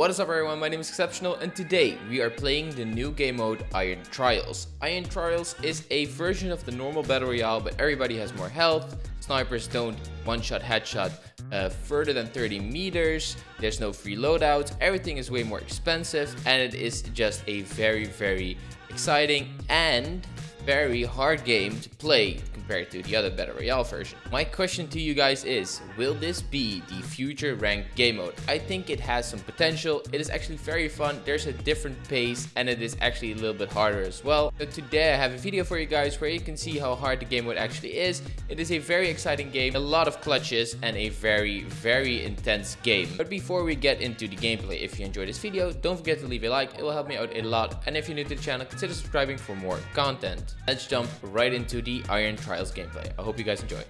What is up everyone, my name is Exceptional and today we are playing the new game mode Iron Trials. Iron Trials is a version of the normal Battle Royale but everybody has more health, snipers don't one-shot headshot uh, further than 30 meters, there's no free loadouts, everything is way more expensive and it is just a very very exciting and very hard game to play compared to the other Battle Royale version. My question to you guys is, will this be the future ranked game mode? I think it has some potential, it is actually very fun, there's a different pace and it is actually a little bit harder as well. So today I have a video for you guys where you can see how hard the game mode actually is. It is a very exciting game, a lot of clutches and a very very intense game. But before we get into the gameplay, if you enjoyed this video, don't forget to leave a like, it will help me out a lot. And if you're new to the channel, consider subscribing for more content. Let's jump right into the Iron Trials gameplay. I hope you guys enjoy.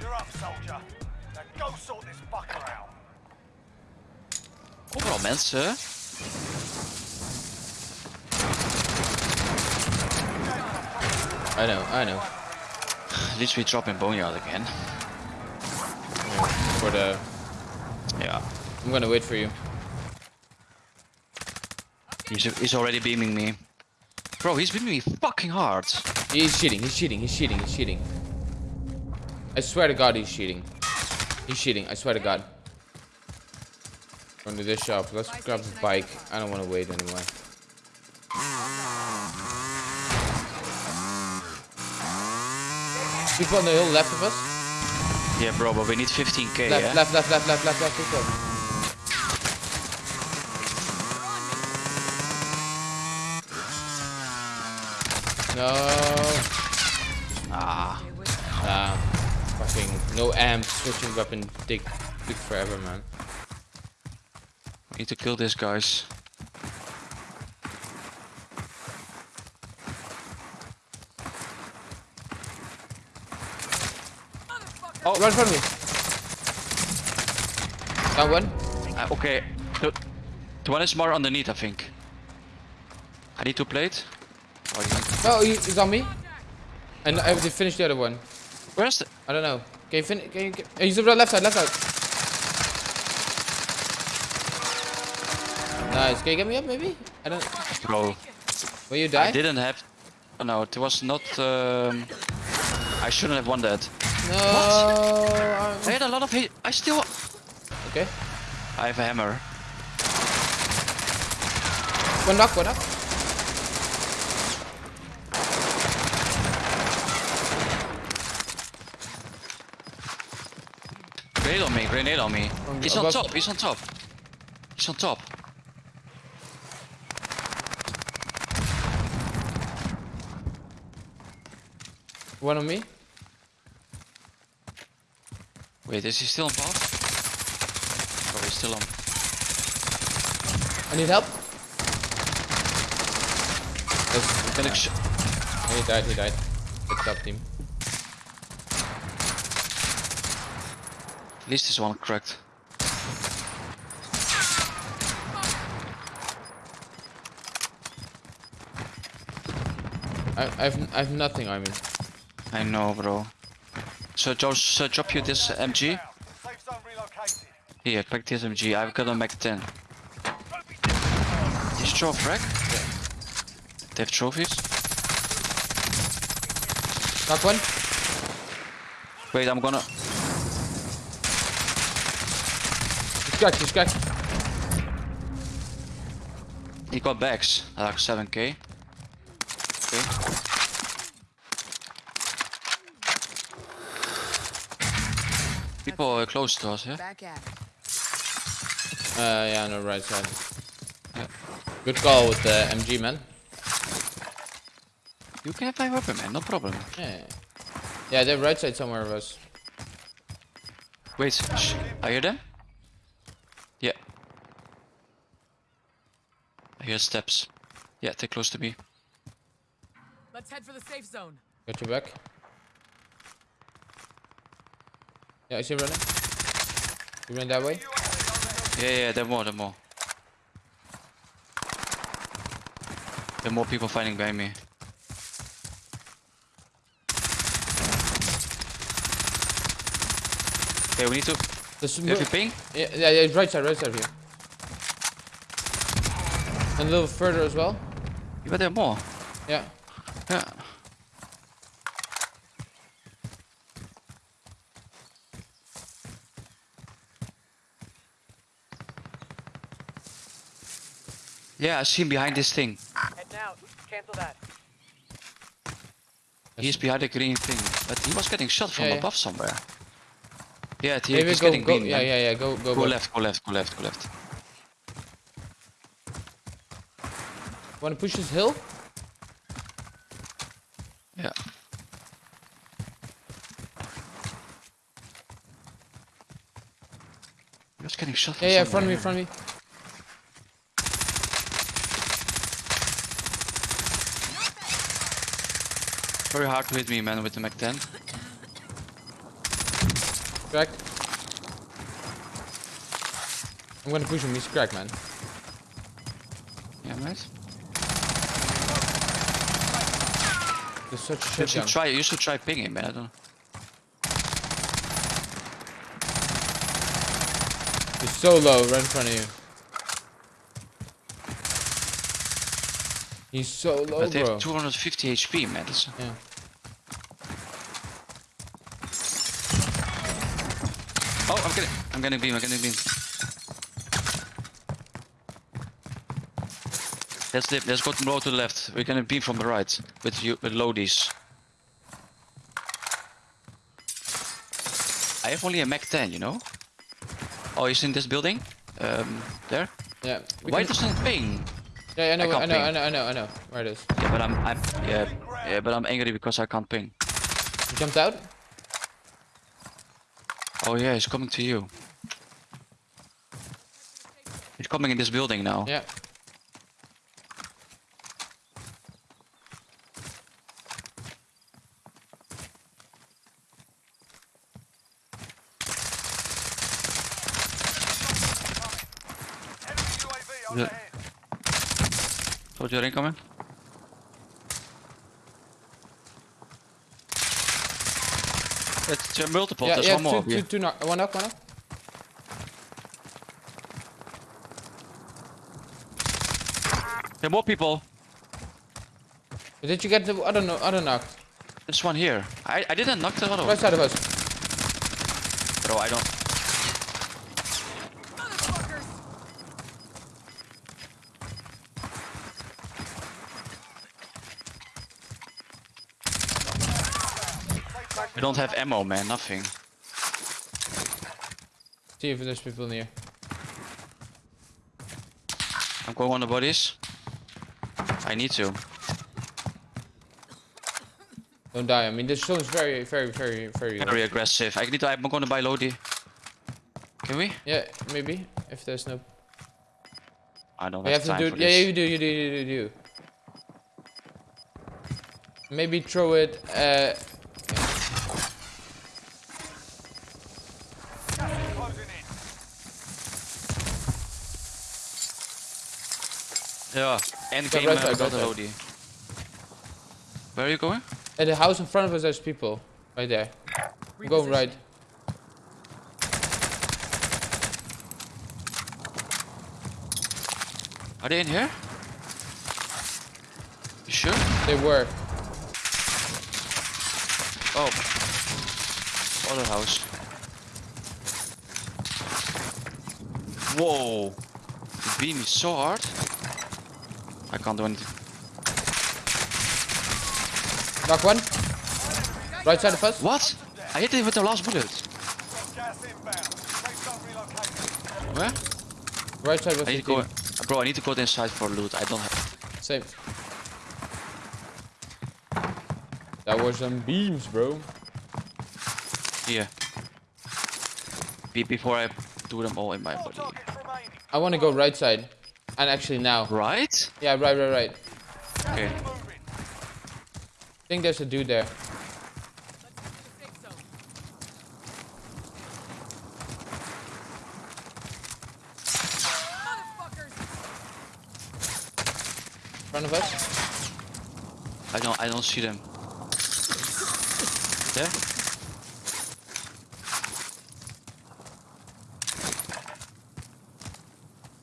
You're up, soldier. Now go sort this fucker out. Overal mensen. I know, I know. At least we drop in Boneyard again. For the... Uh, yeah. I'm gonna wait for you. He's, he's already beaming me. Bro, he's beaming me fucking hard. He's cheating, he's cheating, he's cheating, he's cheating. I swear to god he's cheating. He's cheating, I swear to god. Going to this shop. Let's grab the bike. I don't want to wait anymore. People on the hill left of us. Yeah, bro, but we need 15k, Left, yeah? left, left, left, left, left, left. People. No. Ah. Ah. Fucking no amp. Switching weapon take took forever, man. We need to kill these guys. Oh, front of me. Down one. Uh, okay. The, the one is more underneath, I think. I need to plate. Oh, he- No, he's on me. And I have to finish the other one. Where's the... I don't know. Can you finish? Can you? Can, oh, he's over the left side. Left side. Nice. Can you get me up, maybe? I don't. Bro, Will you die? I didn't have... Oh, no, it was not... Um... I shouldn't have won that. No. I I'm- had a lot of hate. I still... Okay. I have a hammer. One knock. One knock. Grenade on me, grenade on me. He's on above- top, he's on top. He's on top. One on me. Wait, is he still on path? Oh, he's still on. I need help. Yes. Can I He died. He died. Good job, team. At least this one cracked. I, I have I have nothing on me. I know, bro. So, Josh, so drop you this MG. Safe zone. Here, crack this MG. I've got a Mac 10. Is Joe frack? They have trophies? Knock one. Wait, I'm gonna. He's cracked. He's. He got bags. I like 7k. Okay. People are close to us, yeah? Back at. Uh, yeah, no, right side. Yeah. Good call with the MG, man. You can have my weapon, man. No problem. Yeah. Yeah, they're right side somewhere of us. Wait, shh. I hear them? I hear steps. Yeah, they're close to me. Let's head for the safe zone. Got your back. Yeah, I see him running. You ran that way? Yeah, yeah, there are more, there are more. There are more people fighting behind me. Okay, we need to. There's Do you have ping? Yeah, yeah, yeah, right side, right side here. And a little further as well. You But there are more. Yeah. Yeah. Yeah, I see him behind this thing. Heading out. Cancel that. He's behind the green thing. But he was getting shot from Yeah, yeah. above somewhere. Yeah, he, Maybe he's go, getting go, green. yeah, man. yeah, yeah, go, go, Go go. left, go left, go left, go left. Wanna push this hill? Yeah. He was getting shot Yeah, yeah, in front of me, in front of me. Very hard to hit me, man, with the Mac 10. Crack. I'm gonna push him, he's crack, man. Yeah, mate. There's such a You should try. You should try pinging, man. I don't. know. He's so low, right in front of you. He's so low, but they bro. have 250 HP, man. That's, Yeah. oh, I'm getting. I'm getting beam. I'm getting beam. Let's dip. Let's go to to the left. We're gonna beam from the right with you with loadies. I have only a Mac 10, you know. Oh, he's in this building. Um, there. Yeah. Why can- doesn't it ping? Yeah, I know, I I, know, ping. I know, I know, I know. Where it is. Yeah, but I'm, I'm, yeah, yeah, but I'm angry because I can't ping. He jumped out? Oh yeah, he's coming to you. He's coming in this building now. Yeah. Enemy UAV Yeah. overhead. Soldier incoming. It's uh, multiple. yeah, There's yeah, one more. two, here. two, two knock, one knock, one knock. There are more people. Did you get the other, no, other knock? There's one here. I, I didn't knock the other Right one. side of us. Bro, I don't. I don't have ammo, man. Nothing. See if there's people near. I'm going on the bodies. I need to. Don't die. I mean, this zone's very, very, very, very. Very aggressive. I need to. I'm going to buy Lodi. Can we? Yeah, maybe if there's no. I don't You have, have to do. for Yeah, this. you do. You do. You do. You do. Maybe throw it. Uh, Gas is closing in. Yeah. End Go game right uh, side, without right a. Lodi. Where are you going? at the house in front of us, there's people. Right there. I'm going right. Are they in here? You sure? They were. Oh. Other house. Whoa. The beam is so hard. I can't do anything. Knock one. Right side first. What? I hit it with the last bullet. Got gas inbound. Safe zone relocated. Where? Right side I need to go. Bro, I need to go inside for loot. I don't have. Same. That was some beams, bro. Yeah. Be before I do them all in my body. I want to go right side. And actually now. Right? Yeah, right, right, right. Okay. I think there's a dude there. Let's get to the safe zone. Motherfuckers! In front of us. I don't. I don't see them. There.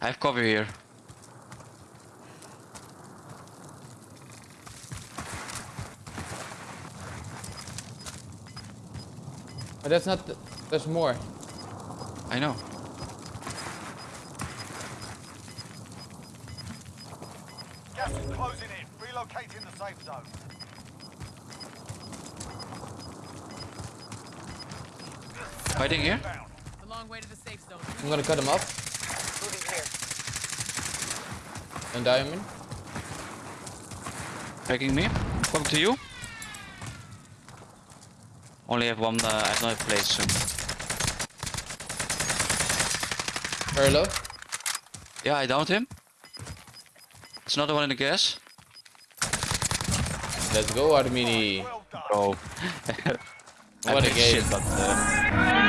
I have cover here. That's not. The, there's more. I know. Gas is closing in. Relocating the safe zone. Fighting here? Bound. The long way to the safe zone. I'm gonna cut him up Moving here. and diamond. Tagging me. Come to you. Only have one. Uh, I have no place soon. Very low. Yeah, I downed him. It's another one in the gas. Let's go, Armini. Well done. Bro. What a game. Shit, but, uh,